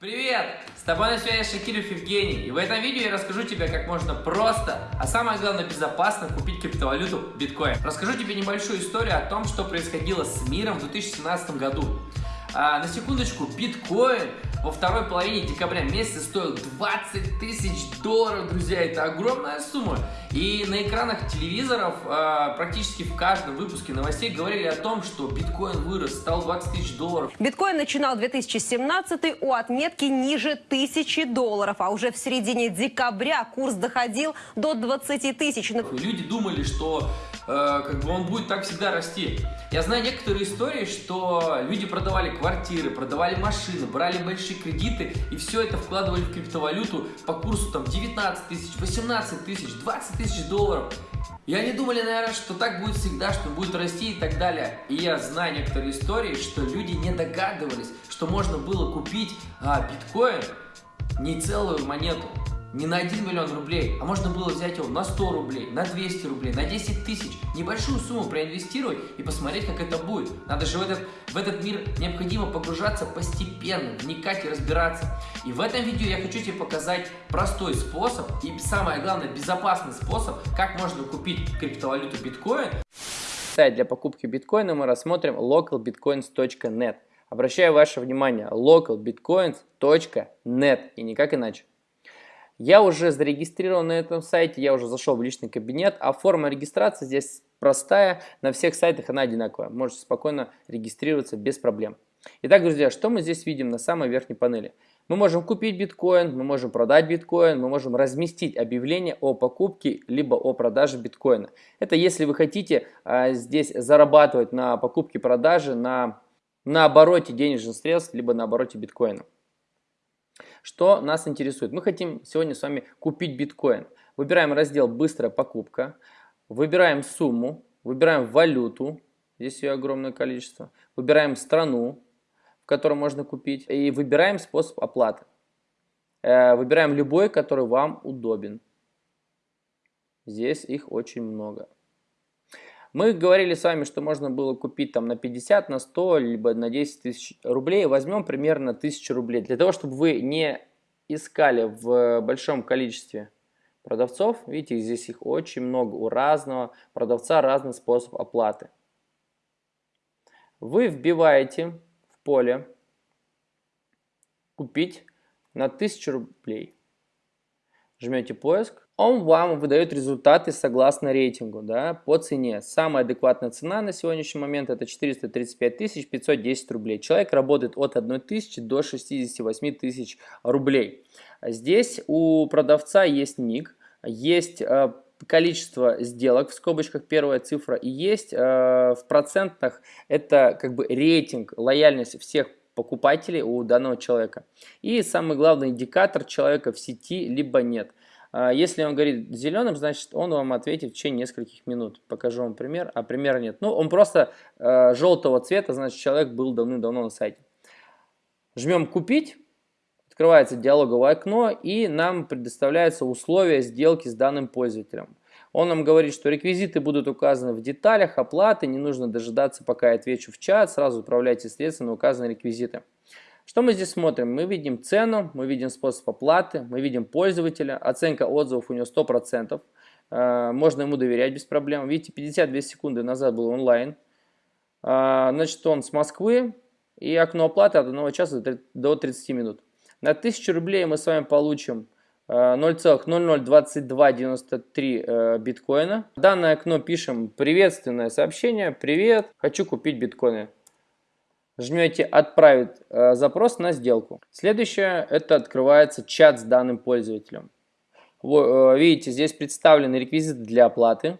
Привет! С тобой на связи Шакиров Евгений, и в этом видео я расскажу тебе, как можно просто, а самое главное безопасно купить криптовалюту биткоин. Расскажу тебе небольшую историю о том, что происходило с миром в 2017 году. А, на секундочку, биткоин во второй половине декабря месяца стоил 20 тысяч долларов, друзья, это огромная сумма. И на экранах телевизоров а, практически в каждом выпуске новостей говорили о том, что биткоин вырос, стал 20 тысяч долларов. Биткоин начинал 2017 у отметки ниже тысячи долларов, а уже в середине декабря курс доходил до 20 тысяч. Люди думали, что э, как бы он будет так всегда расти. Я знаю некоторые истории, что люди продавали квартиры, продавали машины, брали большие кредиты и все это вкладывали в криптовалюту по курсу там 19 тысяч, 18 тысяч, 20 тысяч долларов. И они думали, наверное, что так будет всегда, что будет расти и так далее. И я знаю некоторые истории, что люди не догадывались, что можно было купить а, биткоин не целую монету, не на 1 миллион рублей, а можно было взять его на 100 рублей, на 200 рублей, на 10 тысяч, небольшую сумму проинвестировать и посмотреть, как это будет. Надо же в этот, в этот мир необходимо погружаться постепенно, вникать и разбираться. И в этом видео я хочу тебе показать простой способ и самое главное безопасный способ, как можно купить криптовалюту биткоин. Сайт для покупки биткоина мы рассмотрим localbitcoins.net. Обращаю ваше внимание, localbitcoins.net и никак иначе. Я уже зарегистрирован на этом сайте, я уже зашел в личный кабинет, а форма регистрации здесь простая, на всех сайтах она одинаковая. Можете спокойно регистрироваться без проблем. Итак, друзья, что мы здесь видим на самой верхней панели? Мы можем купить биткоин, мы можем продать биткоин, мы можем разместить объявление о покупке либо о продаже биткоина. Это если вы хотите а, здесь зарабатывать на покупке-продаже, на, на обороте денежных средств, либо на обороте биткоина. Что нас интересует? Мы хотим сегодня с вами купить биткоин. Выбираем раздел «Быстрая покупка», выбираем сумму, выбираем валюту, здесь ее огромное количество, выбираем страну, в которой можно купить, и выбираем способ оплаты. Э, выбираем любой, который вам удобен. Здесь их очень много. Мы говорили с вами, что можно было купить там на 50, на 100, либо на 10 тысяч рублей. Возьмем примерно 1000 рублей. Для того, чтобы вы не искали в большом количестве продавцов, видите, здесь их очень много, у разного продавца разный способ оплаты. Вы вбиваете в поле «Купить на 1000 рублей». Жмете поиск, он вам выдает результаты согласно рейтингу, да, по цене. Самая адекватная цена на сегодняшний момент это 435 510 рублей. Человек работает от 1 тысячи до 68 тысяч рублей. Здесь у продавца есть ник, есть э, количество сделок, в скобочках первая цифра, и есть э, в процентах это как бы рейтинг, лояльность всех покупателей у данного человека. И самый главный индикатор человека в сети либо нет. А, если он говорит зеленым, значит он вам ответит в течение нескольких минут. Покажу вам пример, а примера нет. Ну, он просто э, желтого цвета, значит человек был давным-давно на сайте. Жмем «Купить», открывается диалоговое окно и нам предоставляются условия сделки с данным пользователем. Он нам говорит, что реквизиты будут указаны в деталях оплаты, не нужно дожидаться, пока я отвечу в чат, сразу отправляйте средства на указанные реквизиты. Что мы здесь смотрим? Мы видим цену, мы видим способ оплаты, мы видим пользователя, оценка отзывов у него 100%, э, можно ему доверять без проблем. Видите, 52 секунды назад был онлайн. Э, значит, он с Москвы, и окно оплаты от 1 часа до 30 минут. На 1000 рублей мы с вами получим 0,002293 э, биткоина. В данное окно пишем приветственное сообщение. Привет, хочу купить биткоины жмете «Отправить э, запрос на сделку». Следующее – это открывается чат с данным пользователем. Вы, э, видите, здесь представлены реквизиты для оплаты.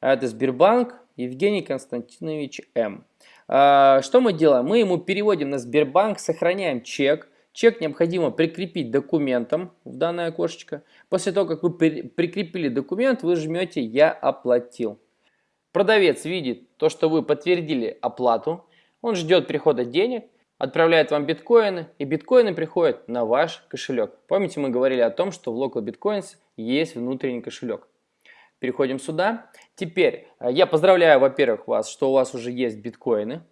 Это Сбербанк Евгений Константинович М. Э, что мы делаем? Мы ему переводим на Сбербанк, сохраняем чек. Чек необходимо прикрепить документом в данное окошечко. После того, как вы прикрепили документ, вы жмете «Я оплатил». Продавец видит то, что вы подтвердили оплату, он ждет прихода денег, отправляет вам биткоины, и биткоины приходят на ваш кошелек. Помните, мы говорили о том, что в Local Bitcoins есть внутренний кошелек. Переходим сюда. Теперь э, я поздравляю, во-первых, вас, что у вас уже есть биткоины,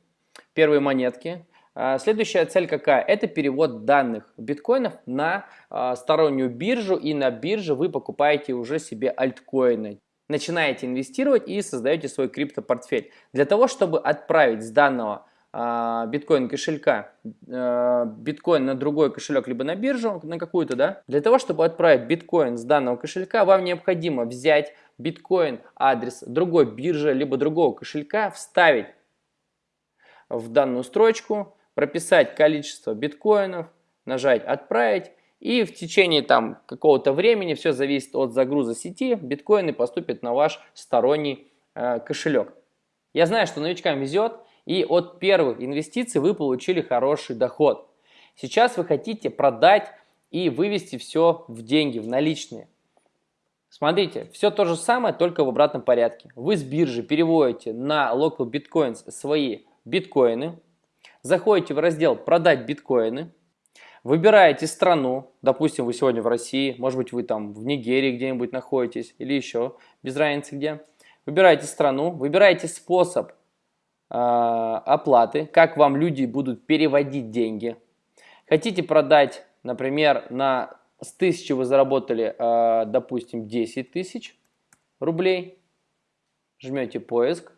первые монетки. А, следующая цель какая? Это перевод данных биткоинов на а, стороннюю биржу, и на бирже вы покупаете уже себе альткоины. Начинаете инвестировать и создаете свой криптопортфель. Для того, чтобы отправить с данного а, биткоин кошелька биткоин на другой кошелек, либо на биржу, на какую-то, да, для того, чтобы отправить биткоин с данного кошелька, вам необходимо взять биткоин адрес другой биржи, либо другого кошелька, вставить в данную строчку, прописать количество биткоинов, нажать «Отправить», и в течение там какого-то времени, все зависит от загруза сети, биткоины поступят на ваш сторонний э, кошелек. Я знаю, что новичкам везет, и от первых инвестиций вы получили хороший доход. Сейчас вы хотите продать и вывести все в деньги, в наличные. Смотрите, все то же самое, только в обратном порядке. Вы с биржи переводите на Local Bitcoins свои биткоины, заходите в раздел «Продать биткоины», выбираете страну, допустим, вы сегодня в России, может быть, вы там в Нигерии где-нибудь находитесь или еще, без разницы где. Выбираете страну, выбираете способ э, оплаты, как вам люди будут переводить деньги. Хотите продать, например, на с 1000 вы заработали, э, допустим, 10 тысяч рублей, жмете поиск,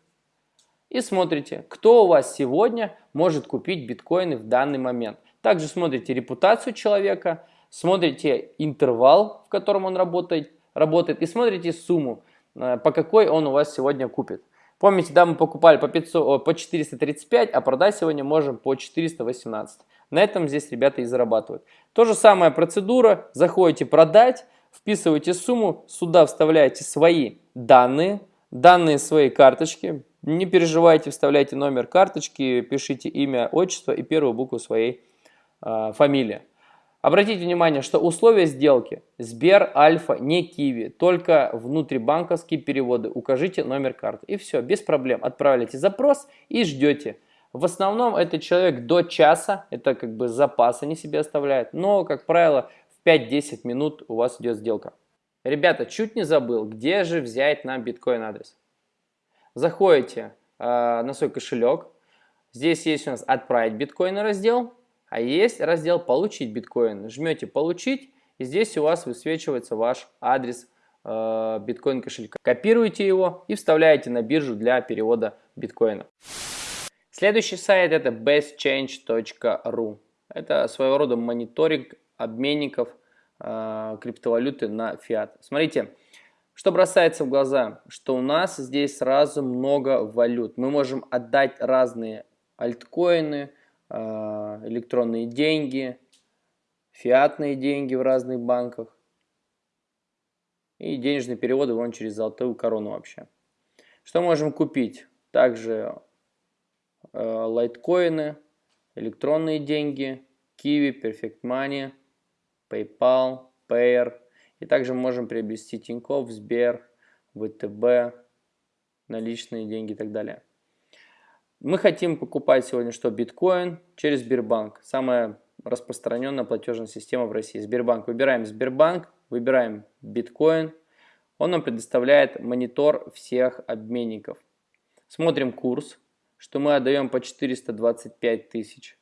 и смотрите, кто у вас сегодня может купить биткоины в данный момент. Также смотрите репутацию человека, смотрите интервал, в котором он работает, работает и смотрите сумму, э, по какой он у вас сегодня купит. Помните, да, мы покупали по, 500, по 435, а продать сегодня можем по 418. На этом здесь ребята и зарабатывают. То же самая процедура, заходите продать, вписываете сумму, сюда вставляете свои данные, данные своей карточки, не переживайте, вставляйте номер карточки, пишите имя, отчество и первую букву своей э, фамилии. Обратите внимание, что условия сделки Сбер, Альфа, не Киви, только внутрибанковские переводы. Укажите номер карты. И все, без проблем. Отправляйте запрос и ждете. В основном это человек до часа, это как бы запас они себе оставляют. Но, как правило, в 5-10 минут у вас идет сделка. Ребята, чуть не забыл, где же взять нам биткоин адрес. Заходите э, на свой кошелек. Здесь есть у нас «Отправить биткоины» раздел, а есть раздел «Получить биткоин». Жмете «Получить», и здесь у вас высвечивается ваш адрес э, биткоин кошелька. Копируете его и вставляете на биржу для перевода биткоина. Следующий сайт это bestchange.ru. Это своего рода мониторинг обменников э, криптовалюты на фиат. Смотрите, что бросается в глаза, что у нас здесь сразу много валют. Мы можем отдать разные альткоины, электронные деньги, фиатные деньги в разных банках и денежные переводы вон через золотую корону вообще. Что можем купить? Также э, лайткоины, электронные деньги, Kiwi, Perfect Money, PayPal, Payer – и также можем приобрести Тинькофф, Сбер, ВТБ, наличные деньги и так далее. Мы хотим покупать сегодня что? Биткоин через Сбербанк. Самая распространенная платежная система в России. Сбербанк. Выбираем Сбербанк, выбираем биткоин. Он нам предоставляет монитор всех обменников. Смотрим курс, что мы отдаем по 425 тысяч.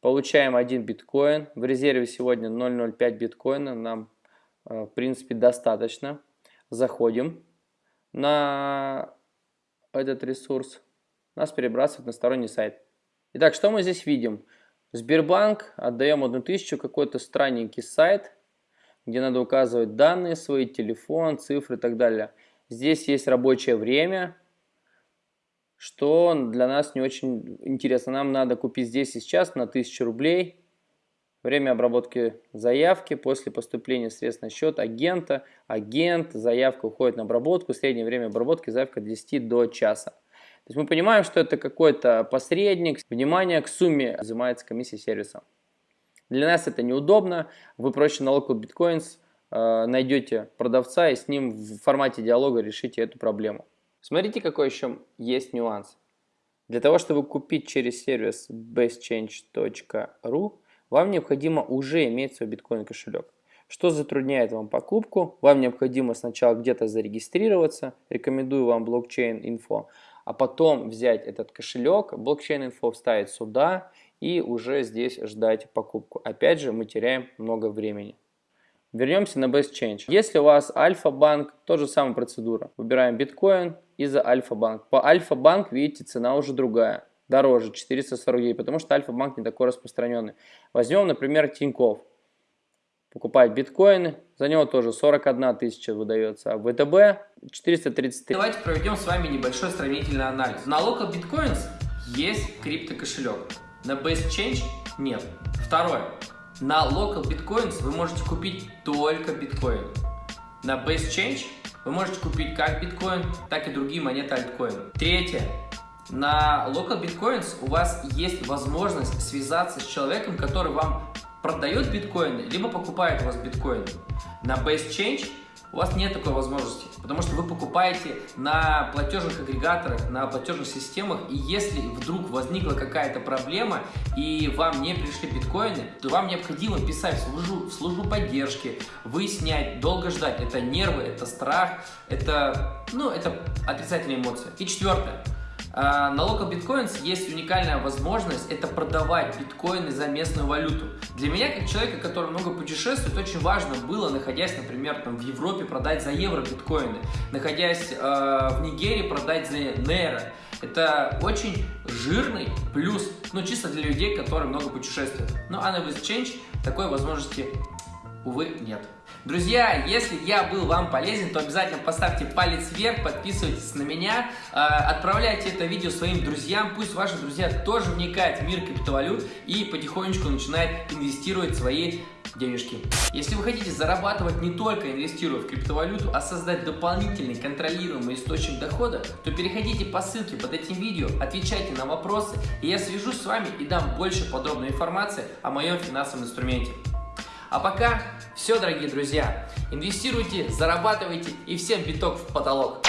Получаем один биткоин. В резерве сегодня 0,05 биткоина. Нам Э, в принципе, достаточно. Заходим на этот ресурс. Нас перебрасывает на сторонний сайт. Итак, что мы здесь видим? Сбербанк, отдаем одну тысячу, какой-то странненький сайт, где надо указывать данные свои, телефон, цифры и так далее. Здесь есть рабочее время, что для нас не очень интересно. Нам надо купить здесь и сейчас на 1000 рублей Время обработки заявки после поступления средств на счет агента. Агент, заявка уходит на обработку. Среднее время обработки заявка от 10 до часа. То есть мы понимаем, что это какой-то посредник. Внимание, к сумме взимается комиссия сервиса. Для нас это неудобно. Вы проще на Local Bitcoins э, найдете продавца и с ним в формате диалога решите эту проблему. Смотрите, какой еще есть нюанс. Для того, чтобы купить через сервис bestchange.ru, вам необходимо уже иметь свой биткоин кошелек. Что затрудняет вам покупку? Вам необходимо сначала где-то зарегистрироваться, рекомендую вам блокчейн инфо, а потом взять этот кошелек, блокчейн инфо вставить сюда и уже здесь ждать покупку. Опять же, мы теряем много времени. Вернемся на Best Change. Если у вас Альфа-банк, то же самая процедура. Выбираем биткоин и за Альфа-банк. По Альфа-банк, видите, цена уже другая. Дороже, 449, потому что Альфа-банк не такой распространенный. Возьмем, например, Тиньков. Покупать биткоины, за него тоже 41 тысяча выдается, а ВТБ 433. Давайте проведем с вами небольшой сравнительный анализ. На Local Bitcoins есть криптокошелек, на Best Change нет. Второе. На Local Bitcoins вы можете купить только биткоин. На Base Change вы можете купить как биткоин, так и другие монеты альткоин. Третье. На Local Bitcoins у вас есть возможность связаться с человеком, который вам продает биткоины, либо покупает у вас биткоин. На Base Change у вас нет такой возможности, потому что вы покупаете на платежных агрегаторах, на платежных системах, и если вдруг возникла какая-то проблема, и вам не пришли биткоины, то вам необходимо писать в службу, в службу поддержки, выяснять, долго ждать. Это нервы, это страх, это, ну, это отрицательные эмоции. И четвертое. На Local Bitcoins есть уникальная возможность это продавать биткоины за местную валюту. Для меня, как человека, который много путешествует, очень важно было, находясь, например, там, в Европе, продать за евро биткоины, находясь э, в Нигерии, продать за нейро. Это очень жирный плюс, ну, чисто для людей, которые много путешествуют. Ну, а на Exchange такой возможности, увы, нет. Друзья, если я был вам полезен, то обязательно поставьте палец вверх, подписывайтесь на меня, э, отправляйте это видео своим друзьям, пусть ваши друзья тоже вникают в мир криптовалют и потихонечку начинают инвестировать свои денежки. Если вы хотите зарабатывать не только инвестируя в криптовалюту, а создать дополнительный контролируемый источник дохода, то переходите по ссылке под этим видео, отвечайте на вопросы, и я свяжусь с вами и дам больше подробной информации о моем финансовом инструменте. А пока все, дорогие друзья. Инвестируйте, зарабатывайте и всем биток в потолок.